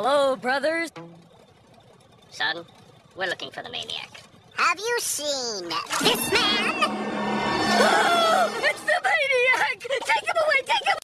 Hello, brothers. Son, we're looking for the maniac. Have you seen this man?